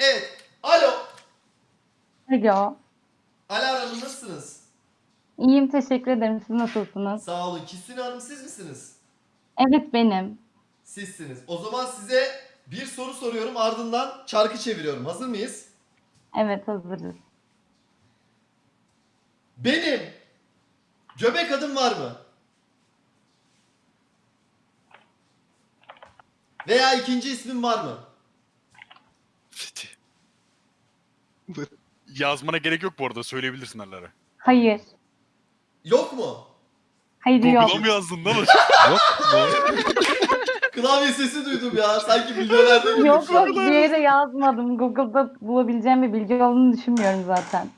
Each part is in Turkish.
Evet. Alo. Alo. Alara Hanım nasılsınız? İyiyim teşekkür ederim. Siz nasılsınız? Sağ olun. Kisune Hanım siz misiniz? Evet benim. Sizsiniz. O zaman size bir soru soruyorum ardından çarkı çeviriyorum. Hazır mıyız? Evet hazırız. Benim göbek adım var mı? Veya ikinci ismim var mı? Yazmana gerek yok bu arada söyleyebilirsin Alara. Hayır. Yok mu? Hayır yok. Google'a mı yazdın lan? Klavye sesi duydum ya. Sanki milyonerde girdik Yok yok bir yere yazmadım. Google'da bulabileceğim bir bilgi olduğunu düşünmüyorum zaten.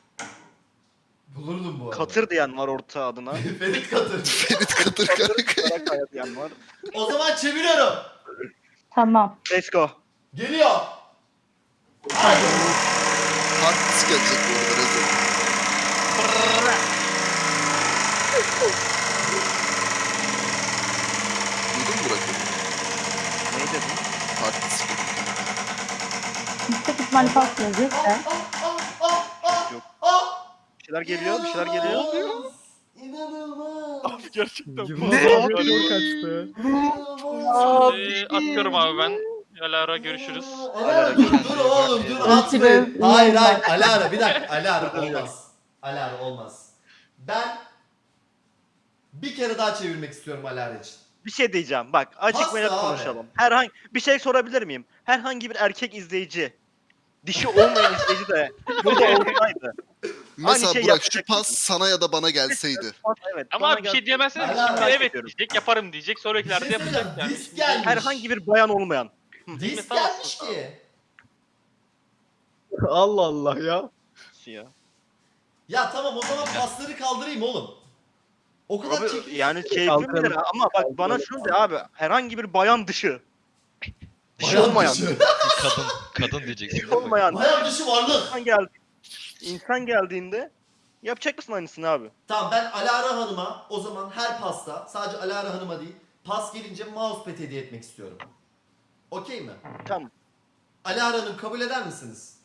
Bulurdum bu arada. Katır diyen var orta adına. Ferit Katır. Ferit Katır kanka. Karakaya diyen var. O zaman çeviriyorum. Tamam. Let's go. Geliyor. Hardis gelecek bu arada Rezo. Duydun mu Burak'ı? Ne dedin? Hardis Yüksek ihtimalle pas gelecek de. Yok. Bir şeyler geliyor, bir şeyler geliyor. İnanılmaz. İnanılmaz. Abi gerçekten. Ne? Ne? kaçtı. İnanılmaz. Ee, atıyorum abi ben. Alara görüşürüz. Alara dur dur oğlum dur atmayın. Hayır hayır Alara bir dakika Alara olmaz. Alara olmaz. Ben bir kere daha çevirmek istiyorum Alara için. Bir şey diyeceğim. Bak açık ve net konuşalım. Herhangi bir şey sorabilir miyim? Herhangi bir erkek izleyici dişi olmayan izleyici de burada olsaydı. Mesela şey Burak şu pas mısın? sana ya da bana gelseydi. Evet. Ama bir gel- şey diyemezsiniz şimdi evet diyecek yaparım diyecek Bir sonrakilerde şey yapacak yani. Herhangi bir bayan olmayan. Disk gelmiş ki. Allah Allah ya. Ya. Ya tamam o zaman pasları kaldırayım oğlum. O kadar Abi, çekil. yani keyifli Kalkalım. midir ha? ama bak bana şunu de abi herhangi bir bayan dışı. Dişi Bayan olmayan. dışı. kadın kadın diyeceksin. Dişi değil mi? olmayan. Bayan dışı varlık. İnsan geldi. İnsan geldiğinde yapacak mısın aynısını abi? Tamam ben Alara Hanım'a o zaman her pasta sadece Alara Hanım'a değil pas gelince mousepad hediye etmek istiyorum. Okey mi? Tamam. Alara Hanım kabul eder misiniz?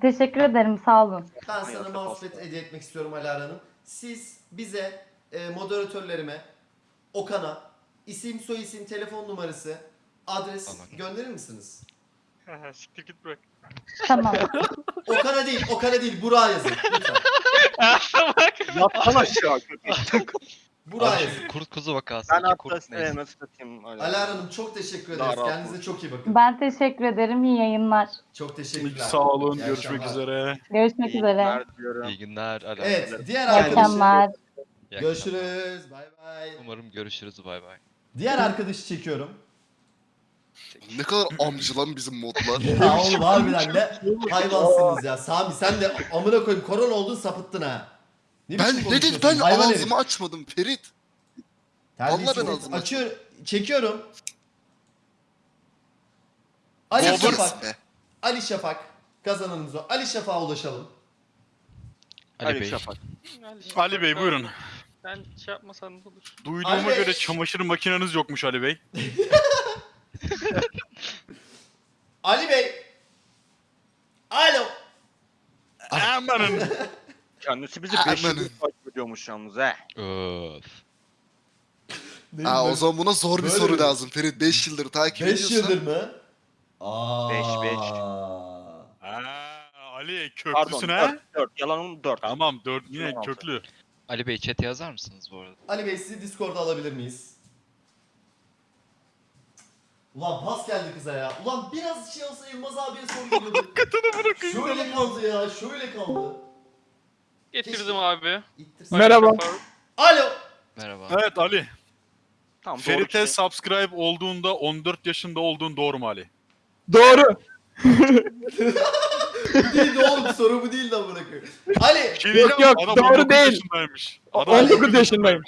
Teşekkür ederim sağ olun. Ben sana pasta. hediye etmek istiyorum Alara Hanım. Siz bize e, moderatörlerime Okan'a isim soyisim telefon numarası adres Tamam. gönderir misiniz? Siktir git bırak. Tamam. Okan'a değil, Okan'a değil, Burak'a yazın. Lütfen. Yattan aşağı. Şu kurt kuzu vakası. ben hatta kurt neyse. evet, nasıl satayım? Alara Hanım çok teşekkür Daha ederiz. rahat Kendinize çok iyi bakın. Ben teşekkür ederim. İyi yayınlar. Çok teşekkürler. Sağ olun. İyi Görüşmek akşamlar. üzere. Görüşmek İyi üzere. günler diliyorum. İyi günler. Ala. Evet, diğer akşamlar. görüşürüz. Bay bay. Umarım görüşürüz. Bay bay. Diğer arkadaşı çekiyorum. Ne kadar amcı lan bizim modlar. Ya oğlum harbiden ne hayvansınız ya. Sami sen de amına koyayım korona oldun sapıttın ha. Ne ben ne dedim ben Hayvan herif. ağzımı açmadım Ferit. Terbiyesiz Vallahi ben herif. ağzımı Açıyor, çekiyorum. Ali Robert. Şafak. Be. Ali Şafak. Kazananımız o. Ali Şafak'a ulaşalım. Ali Ali Bey. Şafak. Ali Bey buyurun. Ben şey yapmasan da olur. Duyduğuma Ali Bey. göre çamaşır makineniz yokmuş Ali Bey. Ali Bey. Alo. Amanın. Kendisi bizi Hemen. 5 yıldır takip ediyormuş yalnız he. Öf. Ha o zaman buna zor bir Böyle soru mi? lazım Ferit. 5 yıldır takip 5 ediyorsan. yıldır mı? Aa. Beş, beş. Aa, Ali Pardon köklüsün ha? 4, 4. Yalanım 4. Tamam dört yine Tamam. köklü. Ali Bey chat yazar mısınız bu arada? Ali Bey sizi Discord'a alabilir miyiz? Ulan pas geldi kıza ya. Ulan biraz şey olsa Yılmaz abiye soru geliyordu. Katını bırakayım. şöyle kaldı ya, şöyle kaldı. Getirdim abi. İttirsin. Merhaba. Alo. Merhaba. Evet Ali. Tamam doğru Ferit'e kişi. subscribe olduğunda 14 yaşında olduğun doğru mu Ali? Doğru. Bu değildi oğlum soru bu değil de bırakıyor. Ali. Şey Yok, yok, adam doğru 19 değil. yaşındaymış. Adam 19 yaşındayım.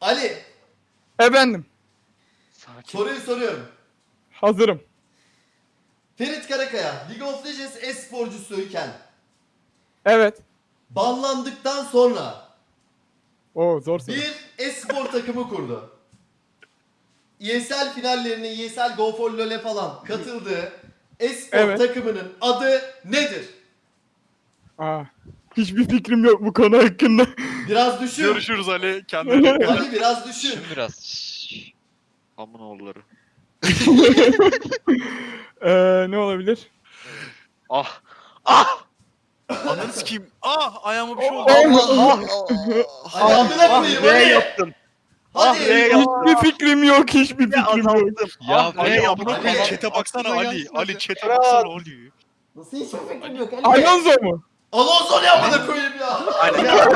Ali. Efendim. Sakin. Soruyu soruyorum. Hazırım. Ferit Karakaya League of Legends e-sporcusuyken Evet. Banlandıktan sonra Oo zor soru. bir e-spor takımı kurdu. ESL finallerine ESL Go for LoL'e falan katıldı. Espor Evet. takımının adı nedir? Aa, hiçbir fikrim yok bu konu hakkında. Biraz düşün. Görüşürüz Ali. Kendine dikkat et. Ali biraz düşün. Düşün biraz. Şşş. Amın oğulları. Ee, ne olabilir? Ah. Ah. Ananı sikeyim. Ah ayağıma bir şey oldu. Ali Ah koyayım V Ali. yaptım. Hadi. Ah, V yaptım. Hiçbir fikrim yok, hiçbir Bir fikrim yok. azalttım. Ya Ah, V Ali, Ali amına Ali. koyayım chat'e baksana Aklıma Ali. gelsin. Ali chat'e baksana Ali. Nasıl hiçbir fikrim yok Ali? Alonso mu? Alonso ne amına koyayım ya? Aynen.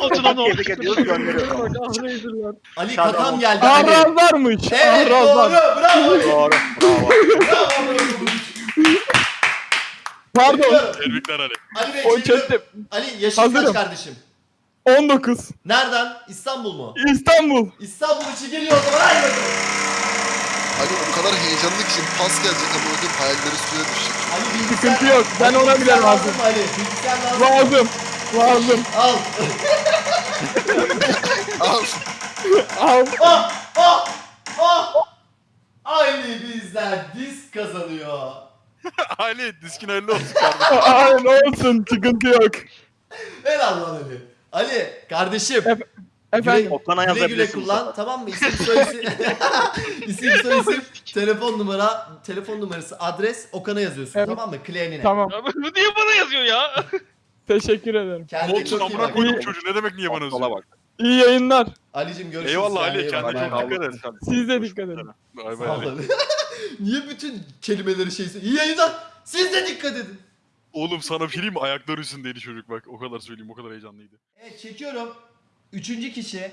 Oturan o. Tebrik ediyoruz gönderiyoruz. Ali Şahane kakam oldu. geldi Ali. Ahrazlarmış. Evet doğru. Ahrazlar. Bravo Ali. Doğru. Bravo. Bravo. Pardon. Tebrikler Ali. Ali Bey O çeviriyorum. chatte Ali yaşın kaç Hazırım. kardeşim? 19. Nereden? İstanbul mu? İstanbul. İstanbul için geliyor o zaman. Hadi bakalım. Ali o kadar heyecanlı ki şimdi pas gelecek ama ödüm hayalleri suya düşecek. Ali bilgisayar... Sıkıntı yok. Ben Ali ona bile bilgisayar lazım. mı Ali? Bilgisayar lazım. mı? Lazım. Lazım. Al. Al. Al. Ah! Ah! Ah! Ali bizden disk kazanıyor. Ali diskin hayırlı olsun kardeşim. Aynen olsun. Sıkıntı yok. Helal lan Ali. Ali kardeşim. Efendim. Okan'a Güle güle yazabilirsin. kullan tamam mı? İsim soy isim. isim soy isim. Telefon numara, telefon numarası, adres Okan'a yazıyorsun Evet. tamam mı? Claim'ine. Tamam. Ya bu niye bana yazıyor ya? Teşekkür ederim. Kendine Olsun çok iyi amına bak. koydum çocuğu. Ne demek niye bana Sola özlüyor? bak. İyi yayınlar. Ali'cim görüşürüz. Eyvallah Ali. Kendine çok dikkat et. Siz de dikkat edin. Bay bay Sağ ol Ali. Ali. Niye bütün kelimeleri şey İyi yayınlar. Siz de dikkat edin. Oğlum sana bir şey diyeyim mi? Ayakları üstündeydi çocuk bak. O kadar söyleyeyim. O kadar heyecanlıydı. Evet çekiyorum. Üçüncü kişi.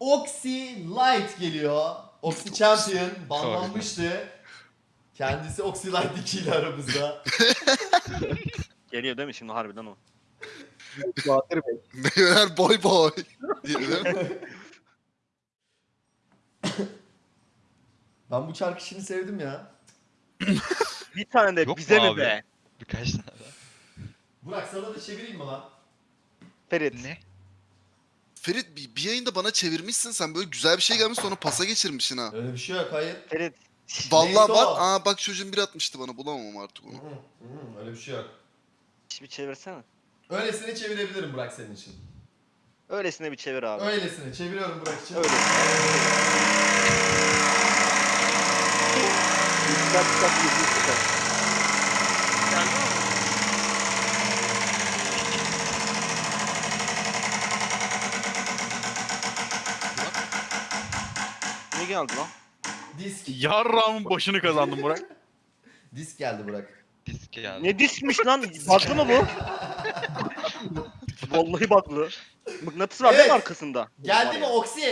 Oxy Light geliyor. Oxy Champion banlanmıştı. Kendisi Oxy Light 2 ile aramızda. Geliyor değil mi şimdi harbiden o? Meyveler boy boy. Diye değil mi? Ben bu şarkı işini sevdim ya. Bir tane de Yok mu bize mi abi? be? Birkaç tane daha. Burak sana da çevireyim mi lan? Ferit. Ne? Ferit bir, bir yayında bana çevirmişsin sen böyle güzel bir şey gelmiş sonra pasa geçirmişsin ha. Öyle bir şey yok hayır. Ferit. Vallahi Neyse bak o. aa bak çocuğun biri atmıştı bana bulamam artık onu. hı, hı, Öyle bir şey yok. Bir çevirsene. Öylesine çevirebilirim Burak senin için. Öylesine bir çevir abi. Öylesine çeviriyorum Burak için. Öyle. Dikkat dikkat dikkat dikkat. Geldi mi? Ne geldi lan? Disk. Yarrağımın başını kazandım Burak. Disk geldi Burak. Disk geldi. Ne dismiş lan? Baklı mı bu? Vallahi baklı. Mıknatıs var değil Evet. mi arkasında? Geldi mi Oxy?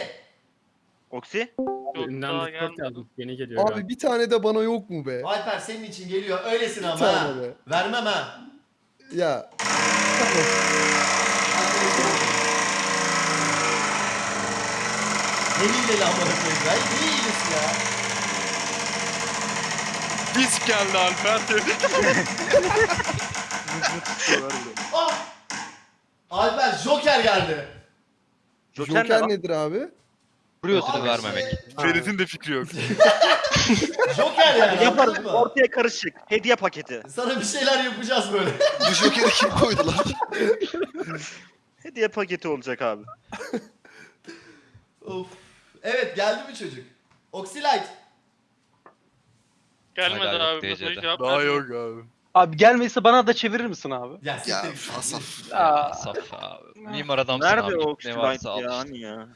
Oksi? Yok Discord gelmedi. yazmış. Yeni geliyor galiba. Abi bir tane de bana yok mu be? Alper senin için geliyor. Öylesin Bir ama tane ha. be. Vermem ha. Ya Ne hileli amına koyayım ben? Ne hilesi ya? Disk geldi Alper. Ah! Alper Joker geldi. Joker, ne Joker lan? nedir abi? Ödülü vermemek. Ferit'in de fikri yok. Joker yani Yaparız. anladın mı? Ortaya karışık. Hediye paketi. Sana bir şeyler yapacağız böyle. Bu jokeri kim koydu lan? Hediye paketi olacak abi. of. Evet geldi mi çocuk? Oxylite. Gelmedi Hala yok abi. mesajı DC'de. cevap Daha vermiyor. yok abi. Abi gelmeyse bana da çevirir misin abi? Ya Ya siktir git. Asaf. Ya, Saf abi. Mimar adamsın Nerede abi. o Ne varsa al ya? işte. Hani ya?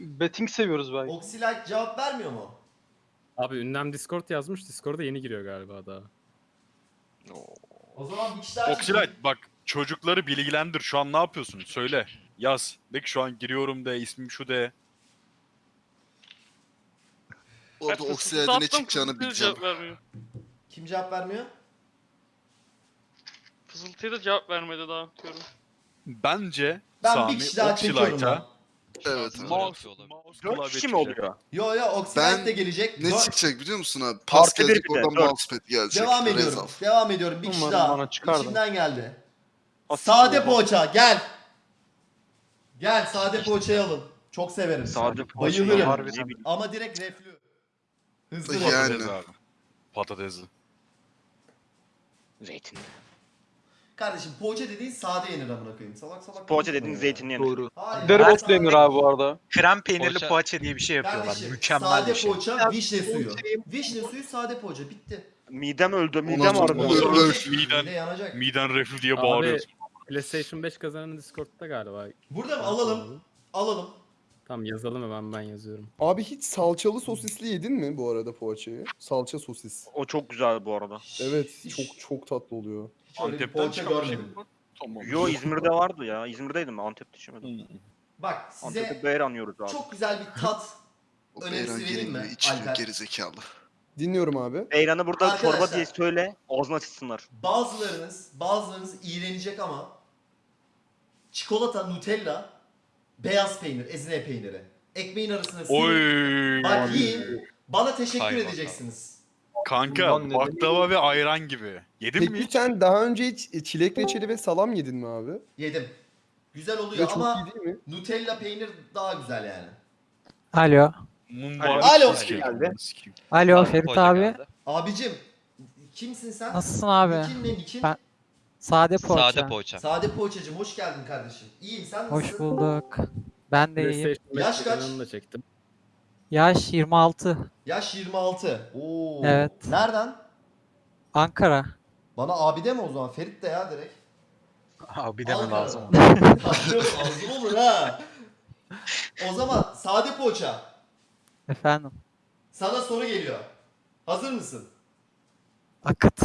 Betting seviyoruz belki. Oxylite cevap vermiyor mu? Abi ünlem Discord yazmış. Discord'a yeni giriyor galiba daha. O zaman bir kişi daha Oxylite bak çocukları bilgilendir. Şu an ne yapıyorsun? Söyle. Yaz. De ki şu an giriyorum de ismim şu de. Orada oksijende ne çıkacağını bileceğim. Kim cevap vermiyor? Fısıltıya da cevap vermedi daha diyorum. Bence Ben Sami bir kişi daha çekiyorum Oxylite'a lan. Evet. Abi. mouse mouse klavye kişi mi çıkacak. oluyor? Yo yo Oxylite Ben- de gelecek. Ne çıkacak biliyor musun abi? Pas Artı bir gelecek bir de, oradan dört. mousepad gelecek. Devam ediyorum. Rezal. Devam ediyorum. Bir kişi Umarım daha. bana çıkar da. İçimden geldi. Sade poğaça gel. Gel sade poğaçayı alın. Çok severim. Sade Bayılırım. Harbiden. Ama direkt reflü. Hızlı Yani. yani. Patates abi. Patatesli. Zeytin. Kardeşim poğaça dediğin sade yenir amına koyayım. Salak salak. Poğaça dediğin ya. zeytinli yenir. Doğru. Hayır, Dereotlu sade- yenir abi bu arada. Krem peynirli Poğaça- poğaça diye bir şey yapıyorlar. Kardeşim Mükemmel sade bir şey. poğaça, vişne suyu. Vişne suyu, sade poğaça. Bitti. Midem öldü, midem sonra ağrıdı. olur. Miden, yanacak. miden reflü diye Abi bağırıyorsun. PlayStation 5 kazanan Discord'da galiba. Burada mı? Alalım. Alalım. Tamam yazalım hemen ben yazıyorum. Abi hiç salçalı sosisli yedin mi bu arada poğaçayı? Salça sosis. O çok güzel bu arada. Evet Hiç- çok çok tatlı oluyor. Hiç öyle bir Antep'ten poğaça çıkan bir şey görmedim. mi? Tamam. Yo İzmir'de vardı ya. İzmir'deydim ben Antep'te içemedim. Bak Antep'te size yiyoruz abi. çok güzel bir tat O Önerisi Beyran vereyim mi, geliyor içmiyor Alper? gerizekalı. Dinliyorum abi. Beyranı burada çorba Arkadaşlar. diye söyle. Ağzına açsınlar. Bazılarınız, bazılarınız iğrenecek ama çikolata, nutella, beyaz peynir, ezine peyniri. Ekmeğin arasına sürün. Oy. Bak yiyin. Bana teşekkür Kaymak edeceksiniz. Kanka ne baklava ve ayran gibi. Yedin mi Peki hiç? sen daha önce hiç çilek reçeli ve salam yedin mi abi? Yedim. Güzel oluyor çok ama iyi değil mi? Nutella peynir daha güzel yani. Alo. Mumbar. Alo. Sikeyim. Alo Ferit poğaça abi. geldi. Abicim kimsin sen? Nasılsın abi? Nikin ne nikin? Ben- Sade poğaça. Sade poğaça. Sade poğaçacım hoş geldin kardeşim. İyiyim sen nasılsın? Hoş bulduk. Ben de iyiyim. PlayStation 5 Yaş kaç? kazananı da çektim. Yaş 26. Yaş 26. Oo. Evet. Nereden? Ankara. Bana abi deme o zaman. Ferit de ya direkt. Abi deme Ankara. lazım. Ağzım olur ha. O zaman sade poğaça. Efendim. Sana soru geliyor. Hazır mısın? Akıt.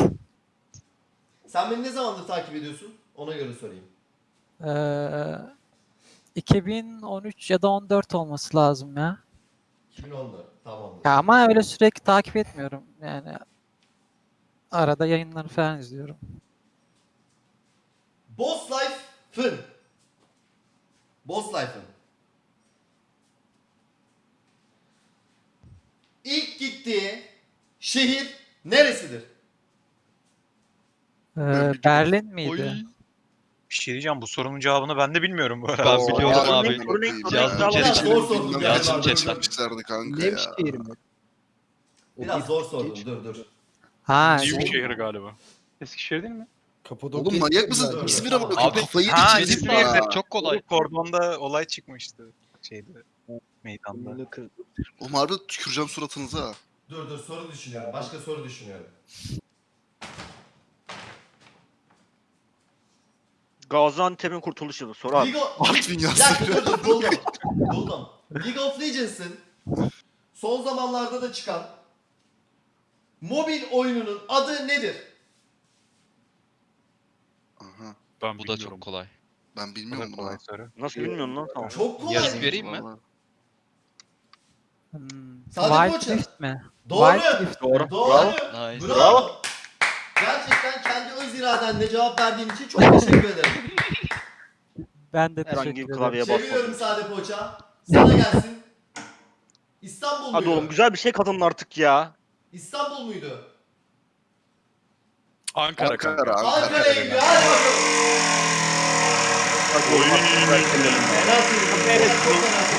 Sen beni ne zamandır takip ediyorsun? Ona göre sorayım. Ee, 2013 ya da 14 olması lazım ya. 2014. Tamamdır. Ya ama öyle sürekli takip etmiyorum. Yani arada yayınları falan izliyorum. Boss Life Fın. Boss Life'ın. İlk gittiği şehir neresidir? Ee. Berlin Oy. Bir şey diyeceğim bu sorunun cevabını ben de bilmiyorum bu arada. Ben biliyorum ya, abi. Yazdım yani Yazdım chat'ten. Yapmışlardı kanka ya. Nevşehir mi? Biraz zor sordum. Dur dur. Ha, Büyük şey- şehir galiba. Eskişehir değil mi? Kapadokya. Oğlum manyak mısın? İzmir'e bak. Abi, Kafayı ha, içmedim İzmir'de çok kolay. Kordonda olay çıkmıştı. Şeyde. Meydanda. Oğlum harbi tüküreceğim suratınıza. Dur dur soru düşünüyorum. Başka soru düşünüyorum. Gaziantep'in kurtuluş yılı. Sor abi. League of... Dakika yazdı. dur dur buldum. buldum. League of Legends'ın son zamanlarda da çıkan mobil oyununun adı nedir? Aha. Ben Bu da bilmiyorum. çok kolay. Ben bilmiyorum bunu. kolay soru. Nasıl bilmiyorsun lan tamam. Çok kolay. Yazıp vereyim mi? Hmm, Wild. Rift mi? Doğru. Wild Rift. Doğru. Doğru. Nice. Bravo. Gerçekten öz iradenle cevap verdiğin için çok teşekkür ederim. Ben de Herhangi teşekkür bir ederim. klavyeye basmadım. Seviyorum sade poğaça. Sana gelsin. İstanbul Hadi muydu? oğlum güzel bir şey kazanın artık ya. İstanbul muydu? Ankara kanka. Ankara, Ankara. Ankara'ya gidiyor. Hadi bakalım. Hadi oğlum. Fena fena söylüyorum.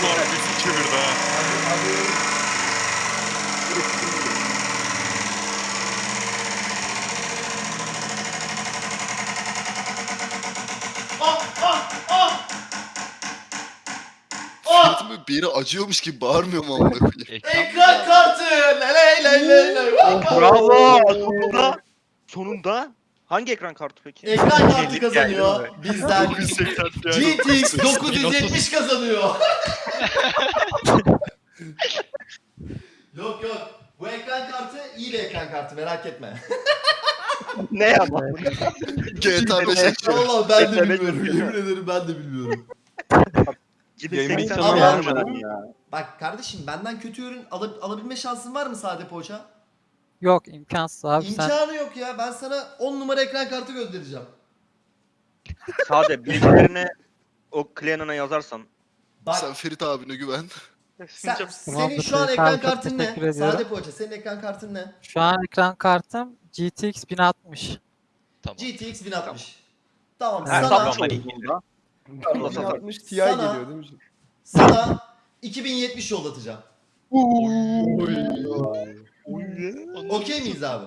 Ulan bizi çevirdi ha. Hadi, hadi. Bir yere acıyormuş gibi bağırmıyor mu amına koyayım? Ekran kartı! Ley ley ley ley! Bravo. Sonunda. Sonunda. Hangi ekran kartı peki? Ekran kartı kazanıyor bizden. 980 yani. GTX 970 kazanıyor. yok yok. Bu ekran kartı iyi bir ekran kartı merak etme. ne ama? GTA 5 açıyor. Vallahi ben de bilmiyorum. Yemin ederim ben de bilmiyorum. Gidin Yayın 80 bitmedi dolar ya. vermeden ya. Bak kardeşim benden kötü ürün ala- alabilme şansın var mı sade poğaça? Yok imkansız abi sen. İmkanı yok ya. Ben sana 10 numara ekran kartı göndereceğim. Sade bilgilerine o Clean'a yazarsan. Bak Sen Ferit abine güven. sen, senin şu an ekran kartın ne? ediyorum. Sade poğaça senin ekran kartın ne? Şu an ekran kartım GTX 1060. Tamam. GTX 1060. Tamam Evet, sana, tamam. 60 Ti Sana- geliyor değil mi? sana 2070 yollatacağım. Okey miyiz abi?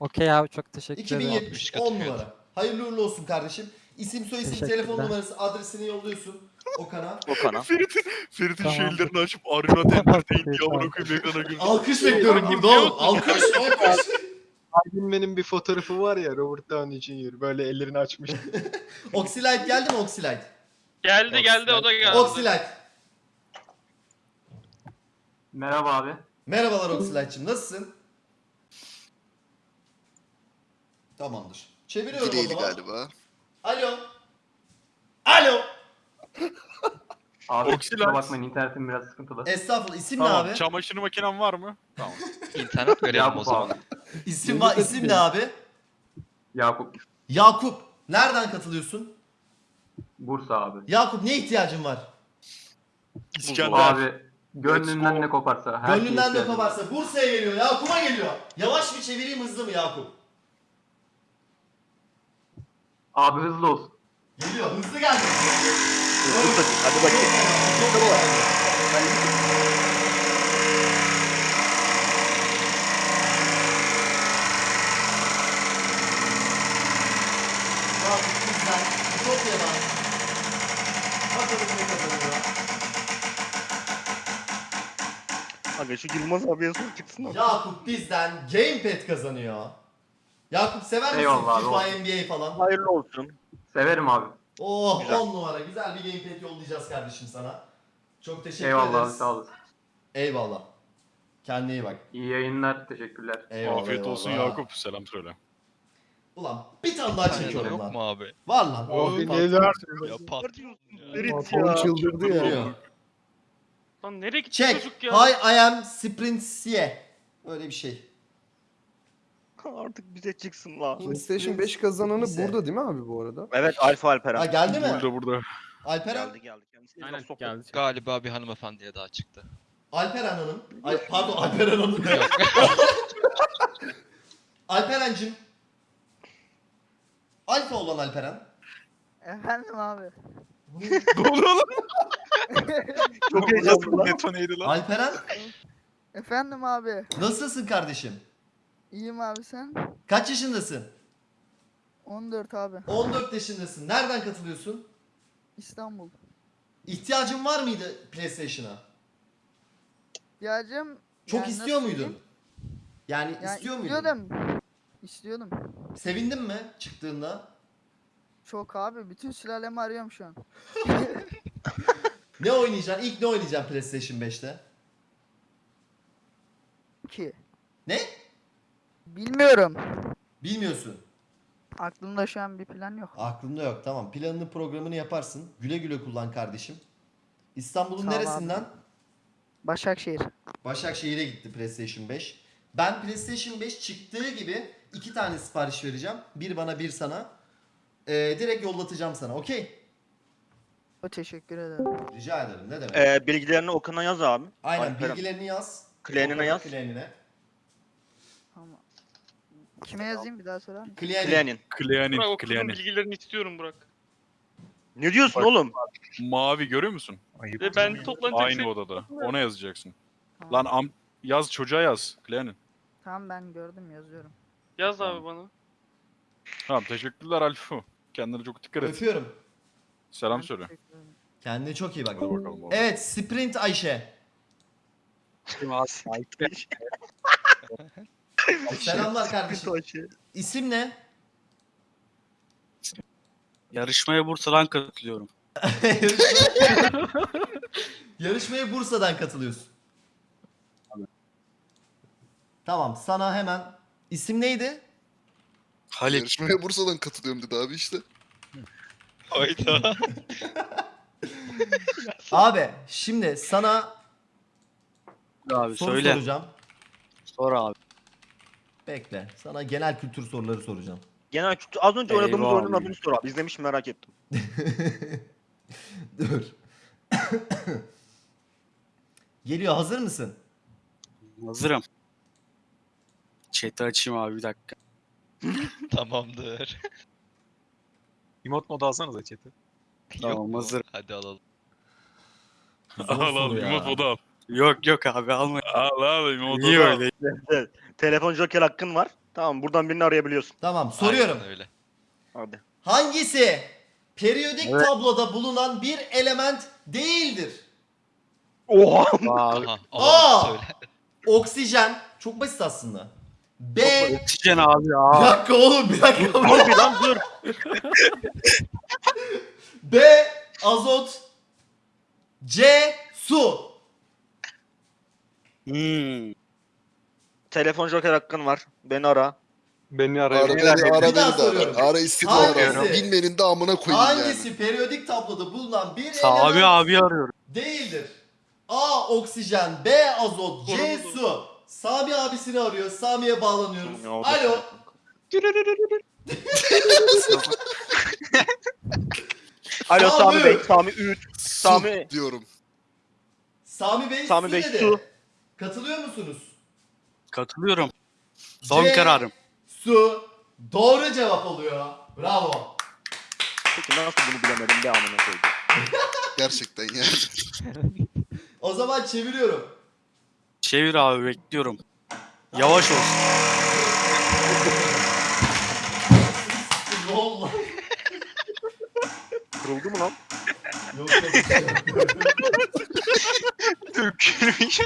Okey abi çok teşekkür ederim. 2070 kat 10 fiyat. numara. Hayırlı uğurlu olsun kardeşim. İsim soy isim telefon Teşekkürler. numarası adresini yolluyorsun Okan'a. Okan'a. Ferit'in Ferit'in Tamam. şu ellerini açıp Arena Entertainment diye Tamam. amına koyayım ekrana girdi. Alkış bekliyorum burada oğlum. Alkış alkış. Benim bir fotoğrafı var ya Robert Downey Jr. böyle ellerini açmış. Oxylite geldi mi Oxylite? Geldi geldi o da geldi. Oxylite. Merhaba abi. Merhabalar Oxylite'cim nasılsın? Tamamdır. Çeviriyorum o Dileğili zaman. galiba. Alo. Alo. Abi, kusura bakmayın, internetim biraz sıkıntılı. Estağfurullah. İsim ne Tamam, abi? çamaşır makinen var mı? Tamam. İnternet verelim o zaman. İsim var. İsim ne abi? Yakup. Yakup. Nereden katılıyorsun? Bursa abi. Yakup ne ihtiyacın var? İskender. gönlünden ne koparsa. her Gönlünden de var. koparsa Bursa'ya geliyor. Yakup'a geliyor. Yavaş mı çevireyim hızlı mı Yakup? Abi hızlı olsun. Geliyor. Hızlı geldi. Hadi bakayım. Yakup bizden. Ütopya'dan. Bakalım ne kazanıyor. Aga şu Yılmaz abiye sor çıksın abi. Yakup bizden Gamepad kazanıyor. Yakup sever misin Eyvallah abi, FIFA, olsun. NBA falan? Hayırlı olsun. Severim abi. Oh Güzel. 10 numara. Güzel bir Gamepad yollayacağız kardeşim sana. Çok teşekkür Eyvallah abi ederiz. sağ olasın. Eyvallah. Kendine iyi bak. İyi yayınlar. Teşekkürler. Eyvallah, Afiyet olsun eyvallah. Yakup. Selam söyle. Ulan bir tane daha çekiyorum yok lan. mu abi? Var lan. Abi neler? Ya pat. Ferit ya. çıldırdı ya. Lan nereye gitti Check. çocuk ya? Hi I am Sprintsiye. Öyle bir şey. Artık bize çıksın la. PlayStation 5 kazananı Neyse. burada değil mi abi bu arada? Evet Alfa Ha Alperen. geldi mi? Burada burada. Alperen. Geldi geldi. Kendisi Aynen soktu. geldi. Galiba bir hanımefendiye daha çıktı. Alperen Hanım. Ay, pardon Alperen Hanım. ne? Alperen'cim. Alfa olan Alperen. Efendim abi. ne oluyor lan? Detoneydi lan. Alperen Efendim abi. nasılsın kardeşim? İyiyim abi sen. Kaç yaşındasın? 14 abi. 14 yaşındasın. Nereden katılıyorsun? İstanbul. İhtiyacın var mıydı PlayStation'a? İhtiyacım Çok yani istiyor nasıl muydun? diyeyim? Yani Yani istiyor muydun? istiyordum. İstiyordum. Sevindin mi çıktığında? Çok abi. Bütün sülalemi arıyorum şu an. Ne oynayacaksın? İlk ne oynayacaksın PlayStation 5'te? Ki. Ne? Bilmiyorum. Bilmiyorsun. Aklımda şu an bir plan yok. Aklımda yok. Tamam. Planını programını yaparsın. Güle güle kullan kardeşim. İstanbul'un Sağ ol abi. neresinden? Başakşehir. Başakşehir'e gitti PlayStation 5. Ben PlayStation 5 çıktığı gibi iki tane sipariş vereceğim. Bir bana bir sana. Ee, direkt yollatacağım sana. Okey? O teşekkür ederim. Rica ederim. Ne demek? Ee, bilgilerini Okan'a yaz abi. Aynen Alperen. bilgilerini yaz. Klienine Okan'ın yaz. Klienine. Tamam. Kime yazayım bir daha söyler misin? Klienine. Klien'in. Klianin. Burak okulun bilgilerini istiyorum Burak. Ne diyorsun Bak. oğlum? Mavi görüyor musun? Ayıp. Ve ben toplanacak Aynı şey... odada. Ona yazacaksın. Tamam. Lan am yaz çocuğa yaz. Klianin. Tamam ben gördüm yazıyorum. Yaz abi bana. Tamam teşekkürler Alfu. Kendine çok dikkat et. Öpüyorum. Selam söyle. Kendine çok iyi bak. Hadi bakalım. oğlum. Evet Sprint Ayşe. Selamlar kardeşim. İsim ne? Yarışmaya Bursa'dan katılıyorum. Yarışmaya Bursa'dan katılıyorsun. Tamam sana hemen isim neydi? Halit. Yarışmaya Bursa'dan katılıyorum dedi abi işte. Hayda. Abi şimdi sana Abi soru söyle. soracağım. Sor abi. Bekle. Sana genel kültür soruları soracağım. Genel kültür. Az önce oynadığımız Eyvah oyunun abi. adını sor abi. İzlemiş merak ettim. Dur. Geliyor hazır mısın? Hazırım. Chat'i açayım abi bir dakika. Tamamdır. Emot modu alsanıza chat'i. Yok Tamam, mu? hazır. Hadi alalım. Al al ya. O da al. Yok yok abi alma. Al al. Niye Tamam. öyle? Evet. Telefon joker hakkın var. Tamam buradan birini arayabiliyorsun. Tamam soruyorum. Aynen öyle. Hadi. Hangisi periyodik Evet. tabloda bulunan bir element değildir? Oha. Aha, Aa! söyle. Oksijen. Çok basit aslında. B. Oksijen abi Bir ya. dakika oğlum bir dakika. Dur bir lan dur. B. Azot. C. Su. Hmm. Telefon joker hakkın var. Beni ara. Beni Ara beni de ara Bir beni de ara. soruyorum. Ara istedi Hangisi? ara. Bilmenin de amına koyayım yani. Hangisi periyodik tabloda bulunan bir Sami element abi arıyorum. değildir? A. Oksijen. B. Azot. C. Su. Sami abisini arıyor. Sami'ye bağlanıyoruz. Alo. Alo Sami. Sami Bey. Sami. Su Sami. diyorum. Sami Bey Sami Bey, dedi. su. Katılıyor musunuz? Katılıyorum. Son C. kararım. Su. Doğru cevap oluyor. Bravo. Peki nasıl bunu bilemedim be amına koydum. Gerçekten yani. O zaman çeviriyorum. Çevir abi bekliyorum. Yavaş olsun. Kırıldı mı lan? Yok yok. Dökülmüş.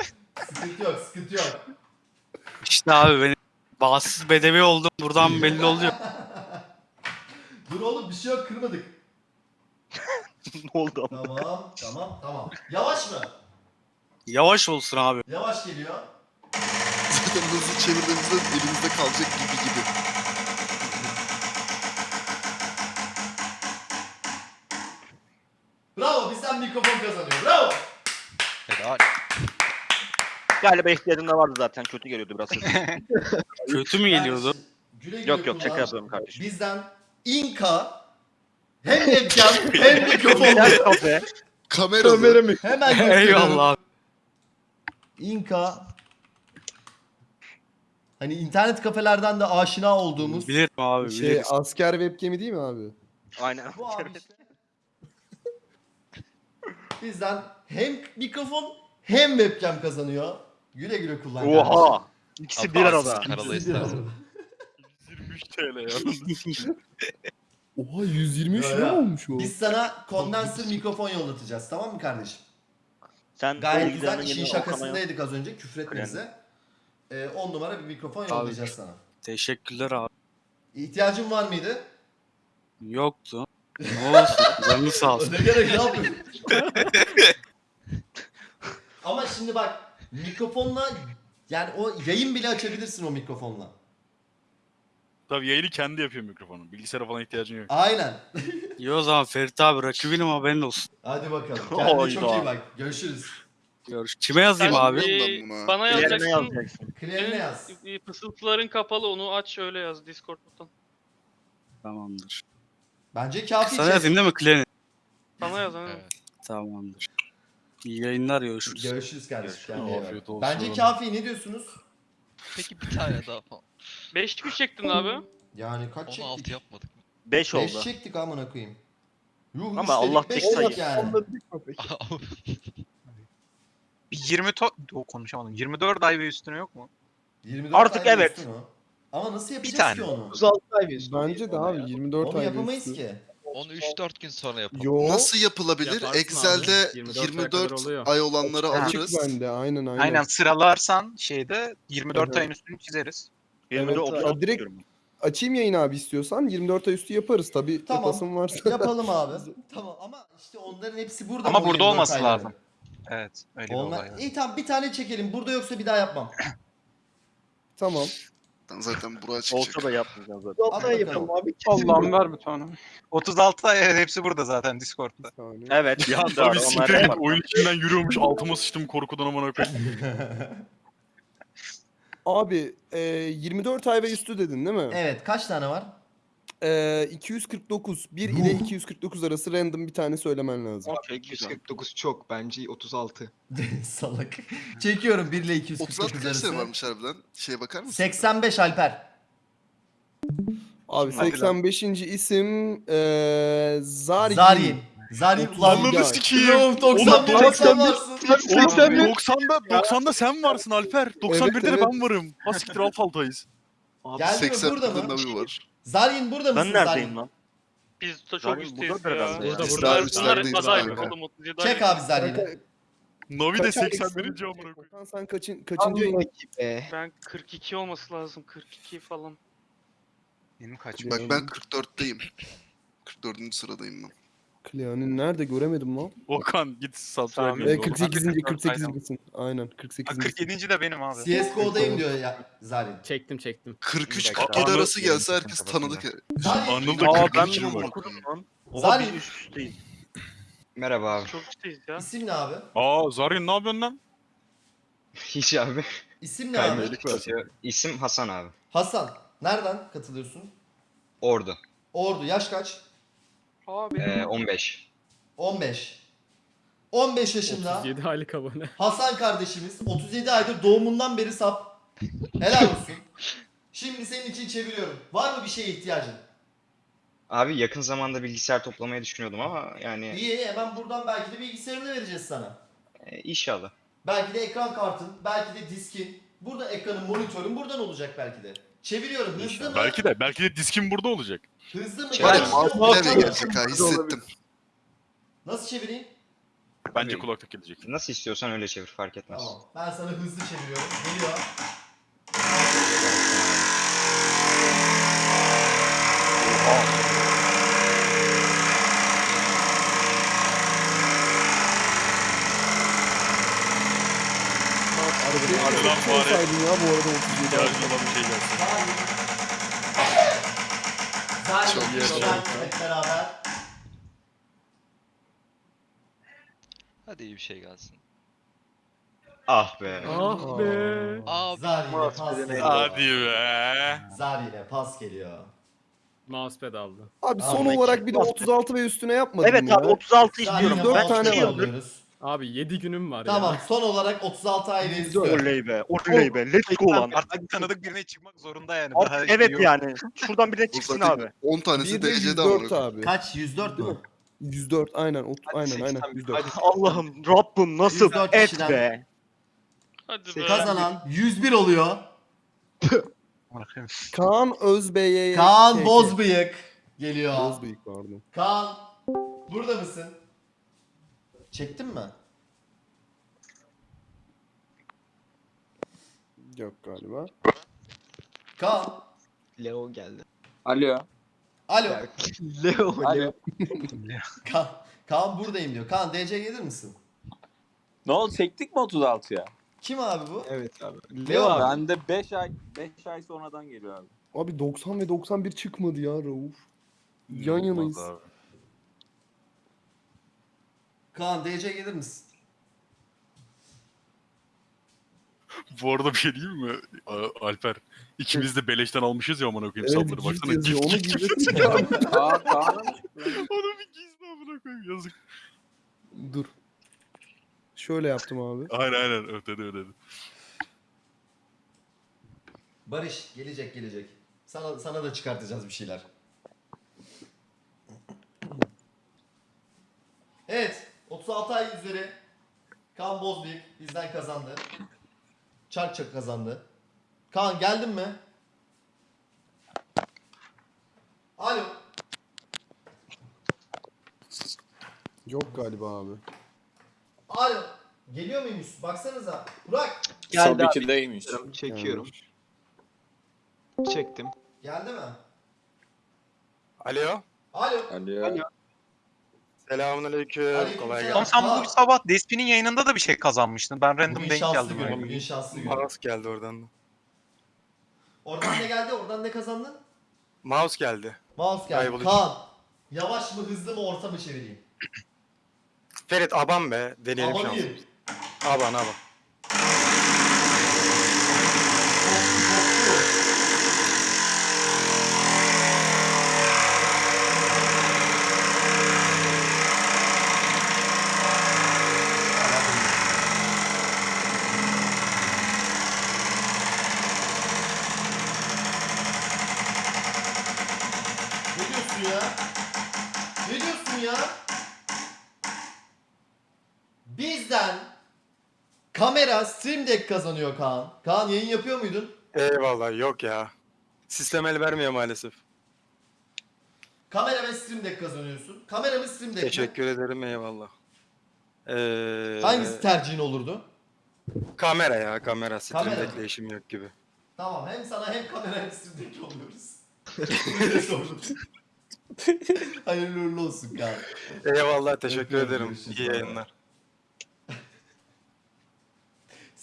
sıkıntı yok sıkıntı yok. İşte abi benim bağımsız bedevi oldum. Buradan belli oluyor. Dur oğlum bir şey yok kırmadık. ne oldu ama? Tamam tamam tamam. Yavaş mı? Yavaş olsun abi. Yavaş geliyor. Zaten hızlı çevirdiğimizde elimizde kalacak gibi gibi. Bravo bizden mikrofon kazanıyor. Bravo. Helal. Galiba ihtiyacım da vardı zaten. Kötü geliyordu biraz. Kötü mü geliyordu? Güle güle yok yok şaka kullan. yapıyorum kardeşim. Bizden Inka hem webcam hem mikrofon. Kamera. Kamera mı? Hemen gösteriyorum. Eyvallah abi. Inka Hani internet kafelerden de aşina olduğumuz Bilirim abi Şey bilirim. asker webcam'i değil mi abi? Aynen. bu abi işte. Bizden hem mikrofon hem webcam kazanıyor. Güle güle kullan. kardeşim. Oha. İkisi bir arada. istersen. arada. 23 TL ya. Oha 123 Ya, lira ya. olmuş o. Biz sana kondenser mikrofon yollatacağız tamam mı kardeşim? Sen Gayet güzel işin yap. şakasındaydık az önce küfretmenize. Ee, 10 numara bir mikrofon yollayacağız sana. Teşekkürler abi. İhtiyacın var mıydı? Yoktu. Ne olsun. Canını sağ olsun. Ne gerek yapıyorsun? Ama şimdi bak mikrofonla yani o yayın bile açabilirsin o mikrofonla. Tabii yayını kendi yapıyor mikrofonu. Bilgisayara falan ihtiyacın yok. Aynen. İyi o zaman Ferit abi rakibinim haberin olsun. Hadi bakalım. Kendine çok iyi bak. Görüşürüz. Görüş. Kime yazayım Sen, abi? Ben buna. bana Yerine yazacaksın. yazacaksın. Yaz. E, Fısıltıların kapalı onu aç öyle yaz Discord'dan. Tamamdır. Bence kafi Sana yazayım değil mi Klenin? Bana yaz hani. Evet. Tamamdır. İyi yayınlar görüşürüz. Görüşürüz kardeşim. Görüşürüz. Kendine iyi bak. Afiyet olsun. Bence kafi ne diyorsunuz? Peki bir tane daha falan. 5 kuş çektin abi. Yani kaç 16 çektik? yapmadık mı? 5 5 oldu. çektik amına koyayım. Yuh, Ama Allah beş tek sayı. yani. Bir 20 to... O, konuşamadım. 24 ay ve üstüne yok mu? 24 Artık ay evet. o. Ama nasıl yapacağız tane. ki onu? 36 ay ve üstüne. Bence de abi 24 Onu ay yapamayız üstü. ki. Onu 3-4 gün sonra yapalım. Yo. Nasıl yapılabilir? Yaparsın Excel'de abi. 24 aya kadar 24 oluyor. ay olanları Açık alırız. bende aynen aynen. Aynen sıralarsan şeyde 24 Evet. ayın üstünü çizeriz. 20'de Evet, 30 ya direkt- Açayım yayın abi istiyorsan 24 ay üstü yaparız tabi Tamam. yapasın varsa. Yapalım abi. tamam ama işte onların hepsi burada. Ama burada 24 olması ayları? lazım. Evet öyle bir Onlar... olay. İyi tamam bir tane çekelim. Burada yoksa bir daha yapmam. Tamam. Zaten buraya çıkacak. Olsa da yapmayacağız zaten. Hadi bakalım. abi. Allah'ım ver bir tane. 36 ay evet, hepsi burada zaten Discord'da. Bir. Evet. Ya tabii onlar siktir oyun içinden yürüyormuş altıma sıçtım korkudan amına koyayım. Abi e, 24 ay ve üstü dedin değil mi? evet kaç tane var? E, 249. 1 ile 249 arası random bir tane söylemen lazım. Güzel. 249 çok bence 36. Salak. Çekiyorum 1 ile 249 36 kaç arası. tane varmış harbiden? Şeye bakar mısın? 85 Alper. Abi Hadi lan. 85. isim e, Zaryin. Zaryin. Zari Otuz ulan ay. sikiyim. Oğlum 91 Oğlum, sen varsın. Oğlum 90'da 90'da sen varsın Alper. 91'de de evet. ben varım. Ha siktir alt altayız. Abi, Geldi mi 80 burada mı? Var. Zarin burada mısın ben neredeyim lan? Biz de çok üstteyiz burada ya. Burada Biz burada. daha Bunlar, bunlar üstlerideyiz aday abi. oğlum 37 Çek abi Zarin'i. Kanka, Navi de kaç 81. aylıksın? amına koyayım. Sen kaçın, kaçıncı ayın? Ben 42 olması lazım. 42 falan. Benim kaç? Bak ben 44'teyim. 44. sıradayım ben. Klean'ın nerede göremedim lan. Okan git subscribe Tamam. Ve yap. 48. 44 48. Aynen 48. 47. de benim abi. CSGO'dayım diyor ya Zarin. Çektim çektim. 43-47 arası gelse herkes tanıdık. Anıl da Aa 42 ben numara. üsteyiz. Merhaba abi. Çok üstteyiz ya. İsim ne abi? Aa Zarin ne yapıyorsun lan? Hiç abi. İsim ne abi? İsim Hasan abi. Hasan. Nereden katılıyorsun? Ordu. Ordu. Yaş kaç? Aa benim 15. 15. 15 yaşında 37 aylık abone. Hasan kardeşimiz 37 aydır doğumundan beri sap. Helal olsun. Şimdi senin için çeviriyorum. Var mı bir şeye ihtiyacın? Abi yakın zamanda bilgisayar toplamayı düşünüyordum ama yani İyi hemen buradan belki de bilgisayarını vereceğiz sana. e, inşallah. Belki de ekran kartın, belki de diskin. Burada ekranın, monitörün buradan olacak belki de. Çeviriyorum. Hızlı İnşallah. mı? Belki de belki de diskim burada olacak. Hızlı mı? Yavaş mouse bile gelecek ha hissettim. Nasıl çevireyim? Bence Tabii. kulaklık gelecek. Nasıl istiyorsan öyle çevir fark etmez. Tamam. Ben sana hızlı çeviriyorum. Geliyor. Arada Bir bari. olsaydın ya bu arada 37 ay. İhtiyacın olan bir şey gelsin. Çok Zaten yaşa. Zaten hep beraber. Hadi iyi bir şey gelsin. Ah be. Ah be. Abi. Zari'yle pas geliyor. Hadi be. Zari'yle pas geliyor. Mousepad aldı. Abi son Ahmet, olarak bir de bas be. 36 ve üstüne yapmadın Evet mı ya? abi 36 istiyorum. Ben tane iki var yıldır. alıyoruz. Abi 7 günüm var Tamam ya. son olarak 36 ay ve üstü. Oley be. Oley be. Let's go lan. Artık tanıdık birine çıkmak zorunda yani. Artık evet yani. Şuradan birine O çıksın zaten abi. 10 tanesi Bir de derecede 104 ama. abi. Kaç? 104 mü? 104 aynen. ot- Aynen aynen 104. Allah'ım Rabbim nasıl 104 et kişiden. be. Hadi be. Kazanan 101 oluyor. Kaan Özbey'e Kaan Bozbıyık geliyor. Bozbıyık pardon. Kaan burada mısın? Çektin mi? Yok galiba. Kaan. Leo geldi. Alo. Alo. Leo. Alo. Kaan, Kaan buradayım diyor. Kaan DC gelir misin? Ne oldu çektik mi 36'ya? Kim abi bu? Evet abi. Leo abi. Bende 5 ay 5 ay sonradan geliyor abi. Abi 90 ve 91 çıkmadı ya Rauf. Yan yanayız. Abi. Kaan DC gelir misin? Bu arada bir şey diyeyim mi? A- Alper. İkimiz de beleşten almışız ya amına koyayım Evet sapları. gift Baksana yazıyor. gift Onu gift. gizlesin ya. Aa? Onu bir gizle amına koyayım yazık. Dur. Şöyle yaptım abi. Aynen aynen ötede ötede. Barış gelecek gelecek. Sana sana da çıkartacağız bir şeyler. Evet. 36 ay üzeri Kaan Bozbıyık bizden kazandı. Çark çak kazandı. Kaan geldin mi? Alo. Yok galiba abi. Alo. Geliyor muymuş? Baksanıza. Burak. Geldi içindeymiş. Çekiyorum. Çektim. Geldi mi? Alo. Alo. Alo. Selamünaleyküm. Aleykümselam. Oğlum sen bu sabah Despi'nin yayınında da bir şey kazanmıştın. Ben random Bugün denk şanslı geldim. gün. öyle. Bugün şanslı gün. Mouse geldi oradan da. Oradan ne geldi? Oradan ne kazandın? Mouse geldi. Mouse geldi. Kayboluş. Kaan. Yavaş mı hızlı mı orta mı çevireyim? Ferit aban be. Deneyelim Amanıyım. Aban aban. Ne diyorsun ya? Ne diyorsun ya? yüzden kamera Stream Deck kazanıyor Kaan. Kaan yayın yapıyor muydun? Eyvallah yok ya. Sistem el vermiyor maalesef. Kamera ve Stream Deck kazanıyorsun. Kamera mı Stream Deck mi? Teşekkür ederim eyvallah. Ee, Hangisi tercihin olurdu? Kamera ya kamera. Stream Kamera. Deck'le işim yok gibi. Tamam hem sana hem kamera hem Stream Deck sordum. Hayırlı uğurlu olsun Kaan. Eyvallah teşekkür ederim. İyi yayınlar.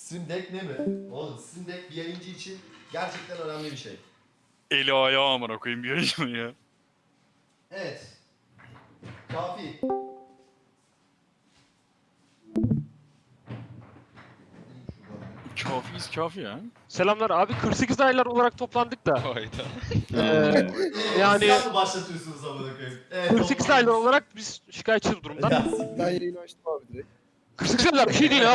Stream Deck ne mi? Oğlum Stream Deck bir yayıncı için gerçekten önemli bir şey. Eli ayağı amına koyayım bir yayın ya. Evet. Kafi. Kafiyiz kafi ya. Selamlar abi 48 aylar olarak toplandık da. Hayda. Ee, yani Siz mı başlatıyorsunuz amına koyayım? Evet, 48 aylar olarak biz şikayetçiyiz durumdan. Ya, Ben yayını açtım abi direkt. 48 aylar bir şey değil